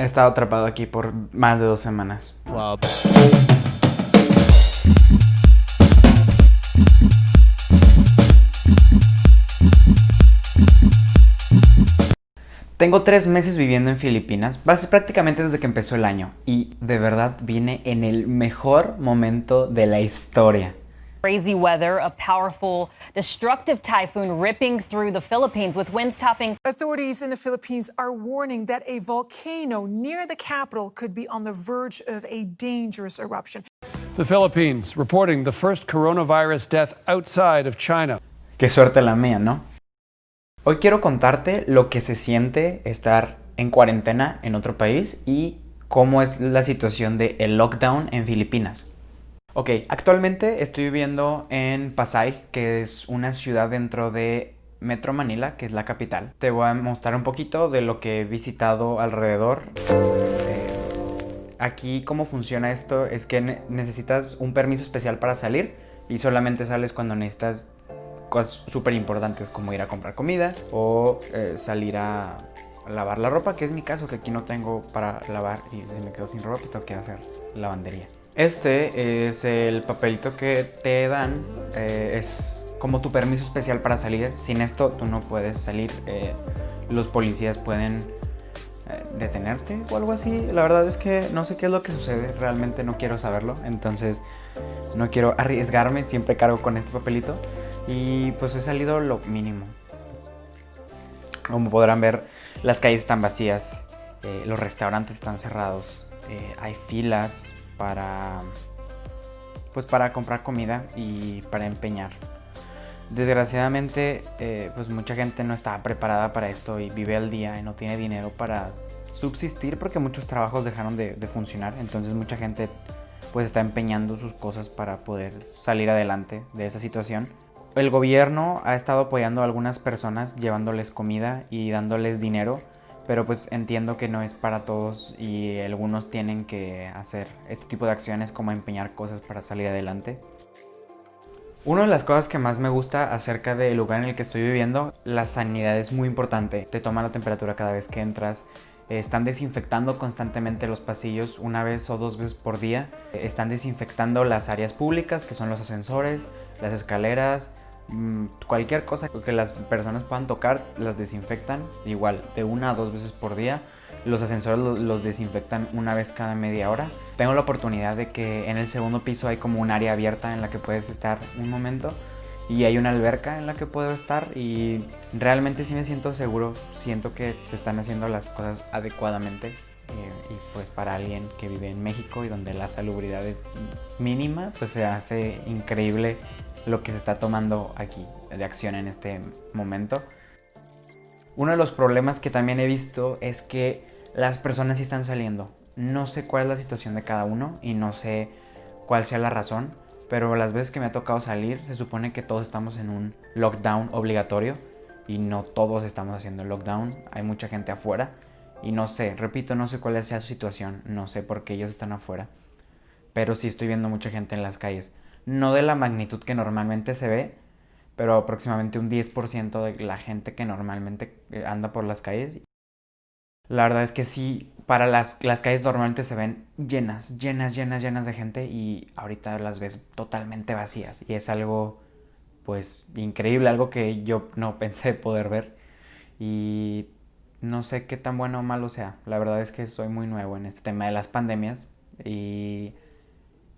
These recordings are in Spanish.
He estado atrapado aquí por más de dos semanas. Tengo tres meses viviendo en Filipinas, prácticamente desde que empezó el año, y de verdad vine en el mejor momento de la historia. Crazy weather, a powerful, destructive typhoon ripping through the Philippines with winds topping. Authorities in the Philippines are warning that a volcano near the capital could be on the verge of a dangerous eruption. The Philippines reporting the first coronavirus death outside of China. Qué suerte la mía, ¿no? Hoy quiero contarte lo que se siente estar en cuarentena en otro país y cómo es la situación del el lockdown en Filipinas. Ok, actualmente estoy viviendo en Pasay, que es una ciudad dentro de Metro Manila, que es la capital. Te voy a mostrar un poquito de lo que he visitado alrededor. Eh, aquí cómo funciona esto es que necesitas un permiso especial para salir y solamente sales cuando necesitas cosas súper importantes como ir a comprar comida o eh, salir a lavar la ropa, que es mi caso, que aquí no tengo para lavar y si me quedo sin ropa pues tengo que hacer lavandería. Este es el papelito que te dan, eh, es como tu permiso especial para salir. Sin esto tú no puedes salir, eh, los policías pueden eh, detenerte o algo así. La verdad es que no sé qué es lo que sucede, realmente no quiero saberlo, entonces no quiero arriesgarme, siempre cargo con este papelito y pues he salido lo mínimo. Como podrán ver, las calles están vacías, los restaurantes están cerrados, hay filas, para, pues para comprar comida y para empeñar. Desgraciadamente, eh, pues mucha gente no está preparada para esto y vive al día y no tiene dinero para subsistir porque muchos trabajos dejaron de, de funcionar. Entonces mucha gente pues está empeñando sus cosas para poder salir adelante de esa situación. El gobierno ha estado apoyando a algunas personas llevándoles comida y dándoles dinero pero pues entiendo que no es para todos y algunos tienen que hacer este tipo de acciones como empeñar cosas para salir adelante. Una de las cosas que más me gusta acerca del lugar en el que estoy viviendo, la sanidad es muy importante. Te toman la temperatura cada vez que entras, están desinfectando constantemente los pasillos una vez o dos veces por día. Están desinfectando las áreas públicas, que son los ascensores, las escaleras, cualquier cosa que las personas puedan tocar las desinfectan igual de una a dos veces por día. Los ascensores los desinfectan una vez cada media hora. Tengo la oportunidad de que en el segundo piso hay como un área abierta en la que puedes estar un momento y hay una alberca en la que puedo estar y realmente sí me siento seguro. Siento que se están haciendo las cosas adecuadamente eh, y pues para alguien que vive en México y donde la salubridad es mínima pues se hace increíble lo que se está tomando aquí de acción en este momento. Uno de los problemas que también he visto es que las personas sí están saliendo. No sé cuál es la situación de cada uno y no sé cuál sea la razón, pero las veces que me ha tocado salir se supone que todos estamos en un lockdown obligatorio y no todos estamos haciendo el lockdown, hay mucha gente afuera y no sé, repito, no sé cuál sea su situación, no sé por qué ellos están afuera, pero sí estoy viendo mucha gente en las calles no de la magnitud que normalmente se ve, pero aproximadamente un 10% de la gente que normalmente eh, anda por las calles. La verdad es que sí, para las, las calles normalmente se ven llenas, llenas, llenas, llenas de gente y ahorita las ves totalmente vacías. Y es algo, pues, increíble, algo que yo no pensé poder ver. Y no sé qué tan bueno o malo sea. La verdad es que soy muy nuevo en este tema de las pandemias y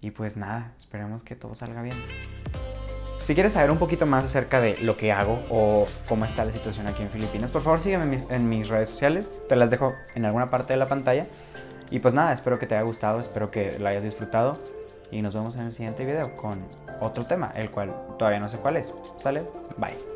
y pues nada, esperemos que todo salga bien. Si quieres saber un poquito más acerca de lo que hago o cómo está la situación aquí en Filipinas, por favor sígueme en mis, redes sociales, te las dejo en alguna parte de la pantalla. Y pues nada, espero que te haya gustado, espero que lo hayas disfrutado y nos vemos en el siguiente video con otro tema, el cual todavía no sé cuál es. ¿Sale? Bye.